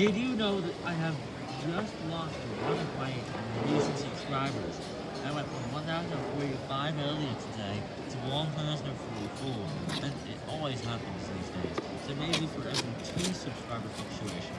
Did you know that I have just lost one of my recent subscribers? I went from 1,045 earlier today to 1,044, and it always happens these days. So maybe for every two subscriber fluctuation.